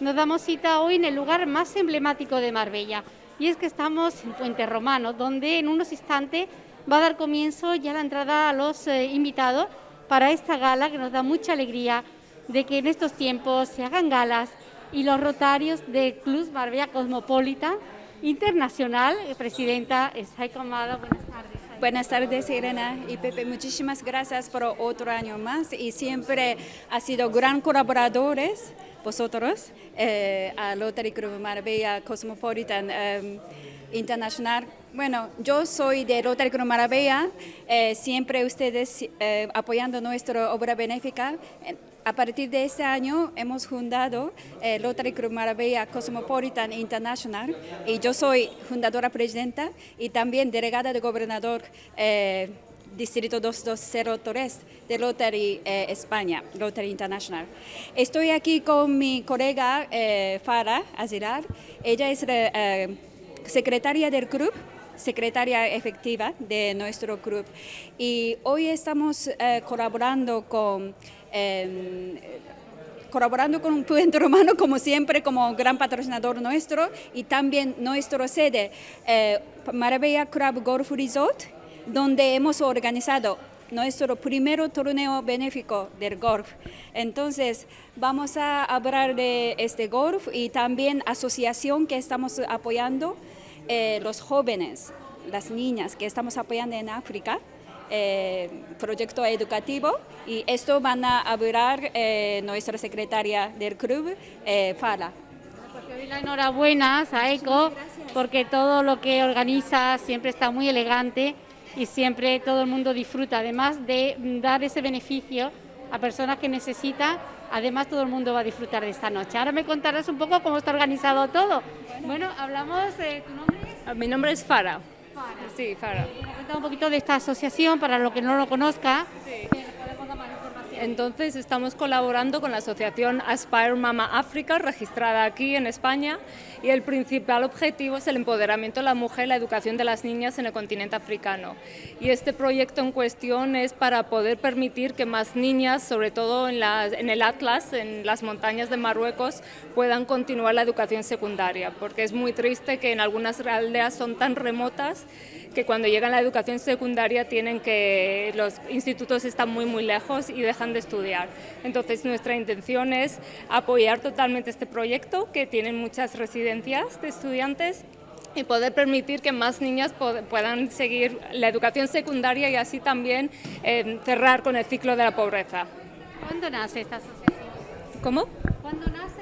nos damos cita hoy en el lugar más emblemático de Marbella. Y es que estamos en Puente Romano, donde en unos instantes va a dar comienzo ya la entrada a los eh, invitados para esta gala que nos da mucha alegría de que en estos tiempos se hagan galas y los rotarios del Club Marbella Cosmopolitan Internacional, eh, presidenta Saiko Amada, buenas tardes. Buenas tardes, Irena y Pepe. Muchísimas gracias por otro año más y siempre ha sido gran colaboradores vosotros eh, a Rotary Club Marbella Cosmopolitan eh, Internacional. Bueno, yo soy de Rotary Club Marbella, eh, siempre ustedes eh, apoyando nuestra obra benéfica. A partir de este año hemos fundado eh, Rotary Club Marbella Cosmopolitan International y yo soy fundadora presidenta y también delegada de gobernador Distrito 2203 de Rotary eh, España, Rotary International. Estoy aquí con mi colega eh, Farah Azilar, ella es eh, secretaria del club secretaria efectiva de nuestro club. Y hoy estamos eh, colaborando con... Eh, colaborando con Puente Romano, como siempre, como gran patrocinador nuestro, y también nuestro sede, eh, Marbella Club Golf Resort, donde hemos organizado nuestro primer torneo benéfico del golf. Entonces, vamos a hablar de este golf y también asociación que estamos apoyando, eh, los jóvenes, las niñas que estamos apoyando en África, eh, proyecto educativo y esto van a hablar eh, nuestra secretaria del club, Fala. Porque doy la enhorabuena, Saeco, porque todo lo que organiza siempre está muy elegante y siempre todo el mundo disfruta, además de dar ese beneficio a personas que necesitan, además todo el mundo va a disfrutar de esta noche. Ahora me contarás un poco cómo está organizado todo. Bueno, hablamos, eh, ¿tu nombre es? Mi nombre es Fara. Fara. Sí, Fara. Un poquito de esta asociación para lo que no lo conozca. Sí. que podemos dar más información. Entonces estamos colaborando con la asociación Aspire Mama África, registrada aquí en España, y el principal objetivo es el empoderamiento de la mujer y la educación de las niñas en el continente africano. Y este proyecto en cuestión es para poder permitir que más niñas, sobre todo en, el Atlas, en las montañas de Marruecos, puedan continuar la educación secundaria, porque es muy triste que en algunas aldeas son tan remotas que cuando llegan a la educación secundaria tienen que los institutos están muy muy lejos y dejan de estudiar. Entonces nuestra intención es apoyar totalmente este proyecto que tienen muchas residencias de estudiantes y poder permitir que más niñas puedan seguir la educación secundaria y así también eh, cerrar con el ciclo de la pobreza. ¿Cuándo nace esta asociación? ¿Cómo? ¿Cuándo nace?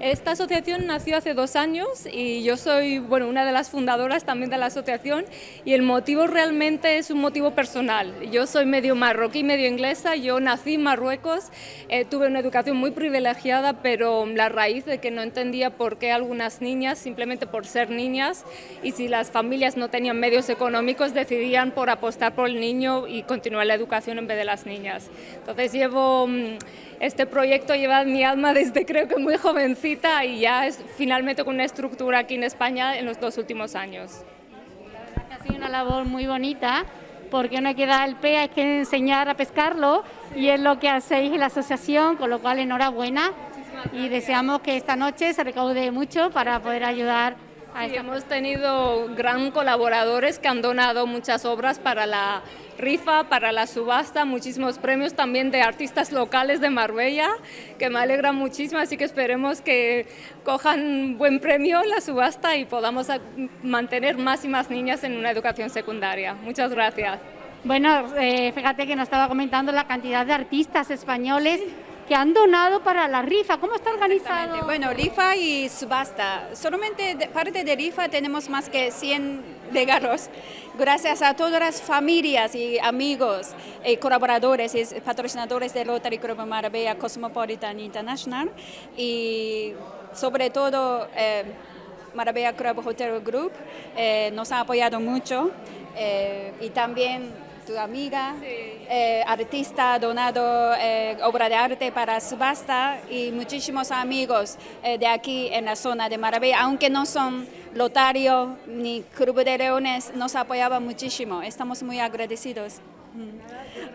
Esta asociación nació hace dos años y yo soy bueno, una de las fundadoras también de la asociación y el motivo realmente es un motivo personal. Yo soy medio marroquí, medio inglesa, yo nací en Marruecos, eh, tuve una educación muy privilegiada, pero la raíz de que no entendía por qué algunas niñas, simplemente por ser niñas, y si las familias no tenían medios económicos, decidían por apostar por el niño y continuar la educación en vez de las niñas. Entonces llevo... mm, este proyecto lleva mi alma desde creo que muy jovencita y ya es finalmente con una estructura aquí en España en los dos últimos años. La verdad que ha sido una labor muy bonita, porque no hay que dar el pe, hay que enseñar a pescarlo, y es lo que hacéis en la asociación, con lo cual enhorabuena, y deseamos que esta noche se recaude mucho para poder ayudar Sí, hemos tenido gran colaboradores que han donado muchas obras para la rifa, para la subasta, muchísimos premios también de artistas locales de Marbella, que me alegra muchísimo, así que esperemos que cojan buen premio la subasta y podamos mantener más y más niñas en una educación secundaria. Muchas gracias. Bueno, eh, fíjate que nos estaba comentando la cantidad de artistas españoles que han donado para la rifa. ¿Cómo está organizado? Bueno, rifa y subasta. Solamente de parte de rifa tenemos más que 100 regalos. Gracias a todas las familias y amigos, y colaboradores y patrocinadores de Rotary Club Marbella Cosmopolitan International y sobre todo eh, Marbella Club Hotel Group eh, nos ha apoyado mucho eh, y también tu amiga, eh, artista, donado eh, obra de arte para subasta y muchísimos amigos eh, de aquí en la zona de Marbella, aunque no son Lotario ni Club de Leones, nos apoyaban muchísimo. Estamos muy agradecidos.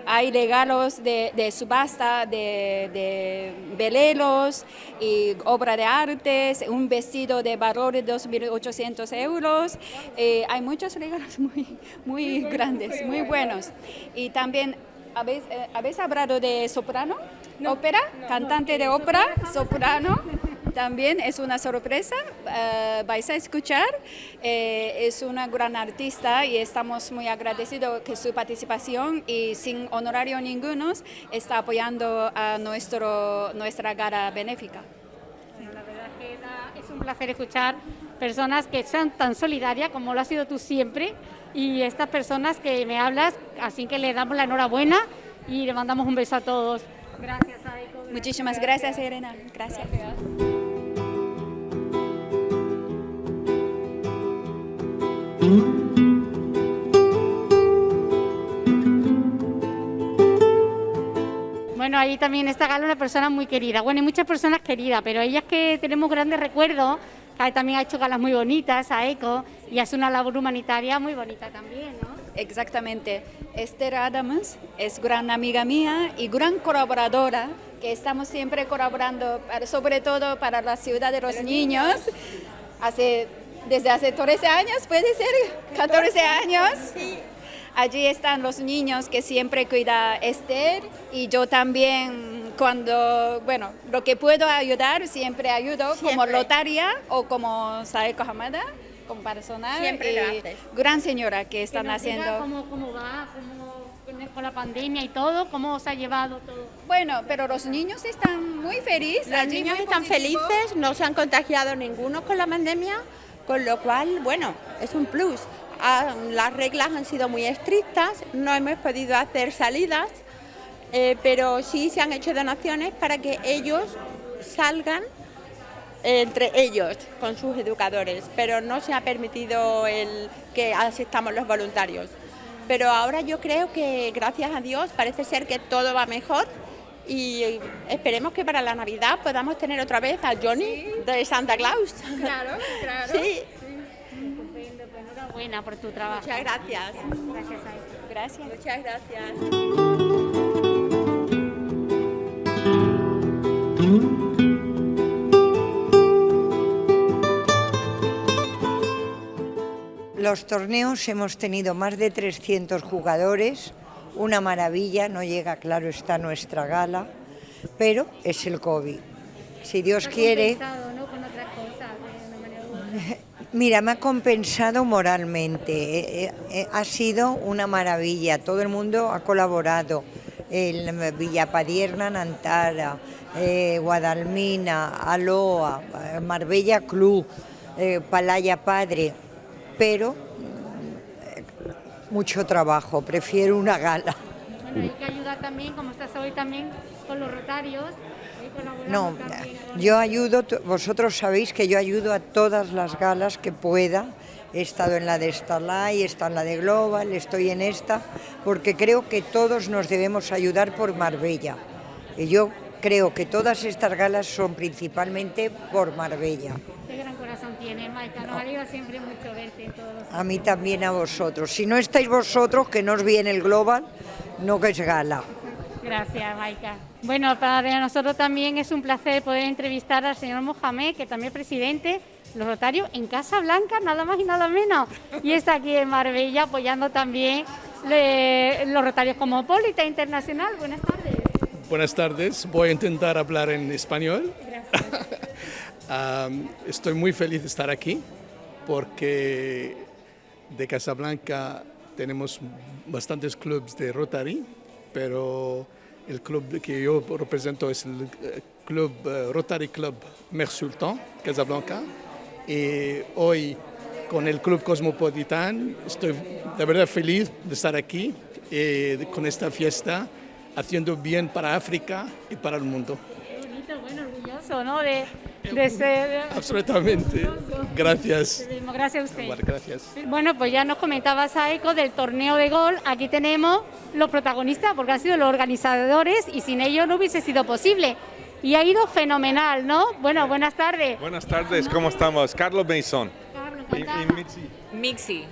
Hay regalos de, subasta, de, veleros y obra de artes, un vestido de valor de 2.800 euros. Eh, hay muchos regalos muy, muy grandes, muy buenos. Y también, ¿habéis, eh, ¿habéis hablado de soprano? ¿Ópera? ¿Cantante de ópera? ¿Soprano? También es una sorpresa, eh, vais a escuchar, eh, es una gran artista y estamos muy agradecidos que su participación y sin honorario ninguno está apoyando a nuestro, nuestra gala benéfica. la verdad que es un placer escuchar personas que sean tan solidarias como lo has sido tú siempre y estas personas que me hablas, así que le damos la enhorabuena y le mandamos un beso a todos. Gracias, Aiko. Muchísimas gracias, Irena. gracias. Bueno, ahí también está Gala, una persona muy querida. Bueno, hay muchas personas queridas, pero ellas que tenemos grandes recuerdos, que también ha hecho galas muy bonitas a ECO y hace una labor humanitaria muy bonita también, ¿no? Exactamente. Esther Adams es gran amiga mía y gran colaboradora, que estamos siempre colaborando, sobre todo para la ciudad de los niños. Hace desde hace 13 años, puede ser, 14 años. Allí están los niños que siempre cuida Esther y yo también cuando, bueno, lo que puedo ayudar siempre ayudo como lotaria o como Saeko Hamada, como personal. Siempre y Gran señora que están haciendo. Cómo, ¿Cómo va? con la pandemia y todo? ¿Cómo os ha llevado todo? Bueno, pero los niños están muy felices. Los niños están felices, no se han contagiado ninguno con la pandemia con lo cual, bueno, es un plus. Ah, las reglas han sido muy estrictas, no hemos podido hacer salidas, eh, pero sí se han hecho donaciones para que ellos salgan entre ellos con sus educadores, pero no se ha permitido el que asistamos los voluntarios. Pero ahora yo creo que gracias a Dios parece ser que todo va mejor y esperemos que para la Navidad podamos tener otra vez a Johnny de Santa Claus. Claro, claro. Sí. Pues enhorabuena por tu trabajo. Muchas gracias. Gracias a Gracias. Muchas gracias. Los torneos hemos tenido más de 300 jugadores una maravilla, no llega, claro, está nuestra gala, pero es el COVID. Si Dios quiere... Mira, me ha compensado moralmente, eh, eh, eh, ha sido una maravilla, todo el mundo ha colaborado, el Villapadierna, Nantara, Guadalmina, Aloa, Marbella Club, Palaya Padre, pero mucho trabajo, prefiero una gala. Bueno, hay que ayudar también, como estás hoy también, con los rotarios. No, yo ayudo, vosotros sabéis que yo ayudo a todas las galas que pueda. He estado en la de Starlight, he estado en la de Global, estoy en esta, porque creo que todos nos debemos ayudar por Marbella. Y yo creo que todas estas galas son principalmente por Marbella. Qué gran corazón tiene, Maika. Nos alegra siempre mucho verte todos. A mí también a vosotros. Si no estáis vosotros, que no os viene el Global, no que es gala. Gracias, Maika. Bueno, para nosotros también es un placer poder entrevistar al señor Mohamed, que también es presidente los Rotarios en Casa Blanca, nada más y nada menos. Y está aquí en Marbella apoyando también los Rotarios Cosmopolita Internacional. Buenas tardes. Buenas tardes, voy a intentar hablar en español. estoy muy feliz de estar aquí porque de Casablanca tenemos bastantes clubes de Rotary, pero el club que yo represento es el eh, club eh, Rotary Club Mer Sultan, Casablanca. Y hoy con el Club Cosmopolitan estoy de verdad feliz de estar aquí eh, con esta fiesta haciendo bien para África y para el mundo. Qué bonito, bueno, orgulloso, ¿no? De, de ser... Absolutamente. Gracias. Gracias a usted. gracias. Bueno, pues ya nos comentabas, Eco del torneo de gol. Aquí tenemos los protagonistas, porque han sido los organizadores y sin ellos no hubiese sido posible. Y ha ido fenomenal, ¿no? Bueno, buenas tardes. Buenas tardes, ¿cómo estamos? Carlos Mason. Carlos, y, y Mixi. Mixi.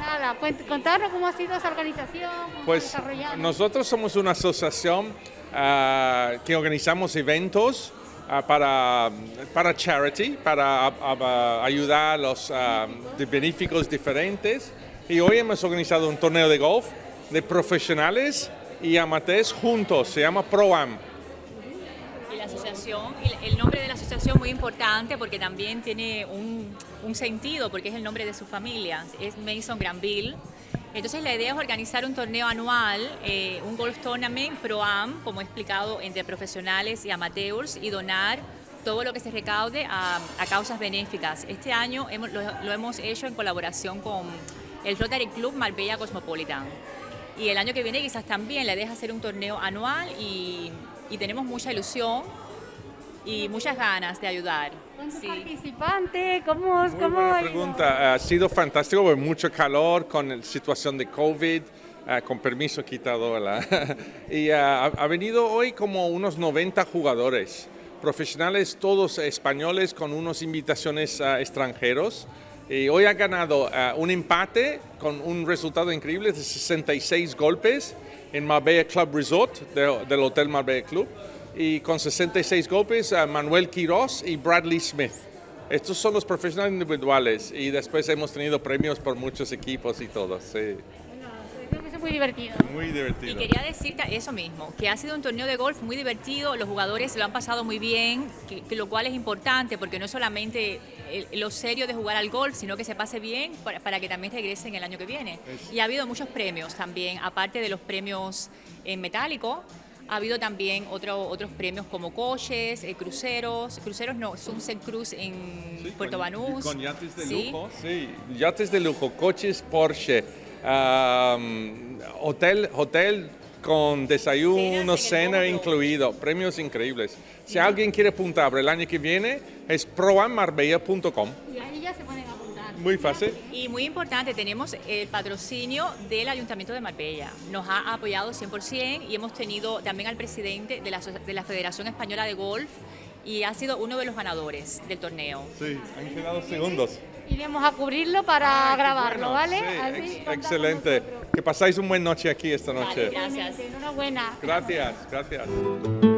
Nada, contarnos cómo ha sido esa organización. pues nosotros somos una asociación ah, que organizamos eventos ah, para, para charity, para ayudar a los benéficos diferentes. Y hoy hemos organizado un torneo de golf de profesionales y amateurs juntos, se llama ProAm. Y la asociación, el nombre de la asociación muy importante porque también tiene un, un sentido, porque es el nombre de su familia, es Mason Granville. Entonces la idea es organizar un torneo anual, eh, un golf tournament pro-am, como he explicado, entre profesionales y amateurs y donar todo lo que se recaude a, causas benéficas. Este año hemos, lo, hemos hecho en colaboración con el Rotary Club Marbella Cosmopolitan. Y el año que viene quizás también le deja hacer un torneo anual y, tenemos mucha ilusión y muchas ganas de ayudar. ¿Cuántos participantes? ¿Cómo, Muy buena pregunta. Ha sido fantástico, con mucho calor, con la situación de COVID. Uh, con permiso quitado. Y uh, ha venido hoy como unos 90 jugadores, profesionales todos españoles con unas invitaciones uh, extranjeros. Y hoy ha ganado uh, un empate con un resultado increíble de 66 golpes en Marbella Club Resort del Hotel Marbella Club. Y con 66 golpes, uh, Manuel Quiroz y Bradley Smith. Estos son los profesionales individuales y después hemos tenido premios por muchos equipos y todo. Sí muy divertido. Muy divertido. Y quería decirte eso mismo, que ha sido un torneo de golf muy divertido, los jugadores lo han pasado muy bien, que, lo cual es importante porque no es solamente lo serio de jugar al golf, sino que se pase bien para, que también regresen el año que viene. Y ha habido muchos premios también, aparte de los premios en metálico, ha habido también otro, otros premios como coches, eh, cruceros, cruceros no, Sunset Cruise en Puerto Banús. Con yates de lujo, sí, yates de lujo, coches Porsche, hotel, hotel con desayuno, cena incluido, premios increíbles. Si alguien quiere apuntar el año que viene, es proamarbella.com. Y ahí ya se apuntar. Muy fácil. Y muy importante, tenemos el patrocinio del Ayuntamiento de Marbella. Nos ha apoyado 100% y hemos tenido también al presidente de la, de la Federación Española de Golf y ha sido uno de los ganadores del torneo. Sí, han quedado segundos iremos a cubrirlo para grabarlo, ¿vale? excelente. Que pasáis un buen noche aquí esta noche. gracias. Enhorabuena. Gracias, gracias.